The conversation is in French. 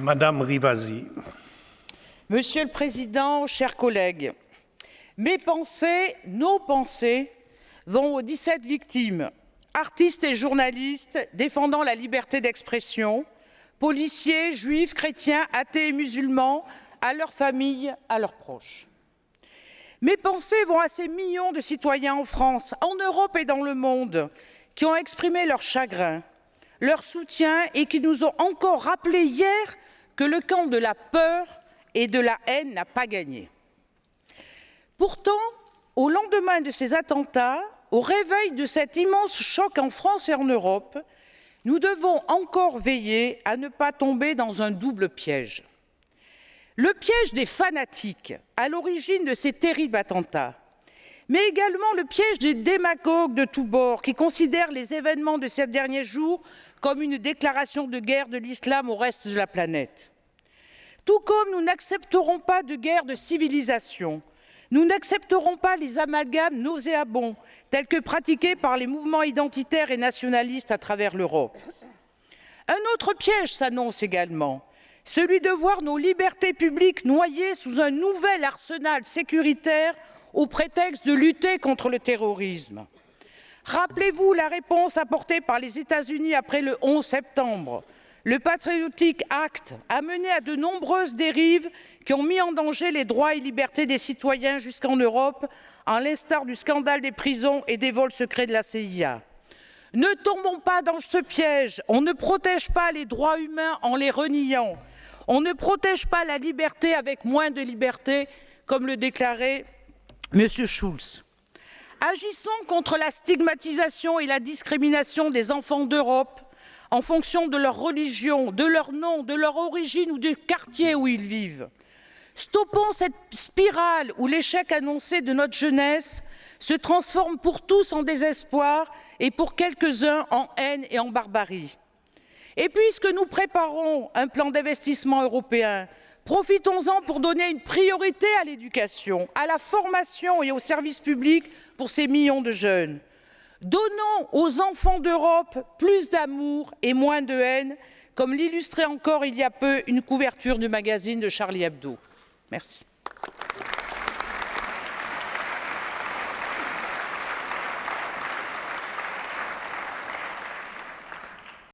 Madame Rivasi. Monsieur le Président, chers collègues, mes pensées, nos pensées, vont aux 17 victimes, artistes et journalistes défendant la liberté d'expression, policiers, juifs, chrétiens, athées et musulmans, à leurs familles, à leurs proches. Mes pensées vont à ces millions de citoyens en France, en Europe et dans le monde, qui ont exprimé leur chagrin, leur soutien et qui nous ont encore rappelé hier que le camp de la peur et de la haine n'a pas gagné. Pourtant, au lendemain de ces attentats, au réveil de cet immense choc en France et en Europe, nous devons encore veiller à ne pas tomber dans un double piège. Le piège des fanatiques à l'origine de ces terribles attentats, mais également le piège des démagogues de tous bords qui considèrent les événements de ces derniers jours comme une déclaration de guerre de l'islam au reste de la planète. Tout comme nous n'accepterons pas de guerre de civilisation, nous n'accepterons pas les amalgames nauséabonds tels que pratiqués par les mouvements identitaires et nationalistes à travers l'Europe. Un autre piège s'annonce également, celui de voir nos libertés publiques noyées sous un nouvel arsenal sécuritaire au prétexte de lutter contre le terrorisme. Rappelez-vous la réponse apportée par les États-Unis après le 11 septembre. Le Patriotic Act a mené à de nombreuses dérives qui ont mis en danger les droits et libertés des citoyens jusqu'en Europe, en l'instar du scandale des prisons et des vols secrets de la CIA. Ne tombons pas dans ce piège. On ne protège pas les droits humains en les reniant. On ne protège pas la liberté avec moins de liberté, comme le déclarait M. Schulz. Agissons contre la stigmatisation et la discrimination des enfants d'Europe en fonction de leur religion, de leur nom, de leur origine ou du quartier où ils vivent. Stoppons cette spirale où l'échec annoncé de notre jeunesse se transforme pour tous en désespoir et pour quelques-uns en haine et en barbarie. Et puisque nous préparons un plan d'investissement européen, profitons-en pour donner une priorité à l'éducation, à la formation et aux services publics pour ces millions de jeunes. Donnons aux enfants d'Europe plus d'amour et moins de haine, comme l'illustrait encore il y a peu une couverture du magazine de Charlie Hebdo. Merci.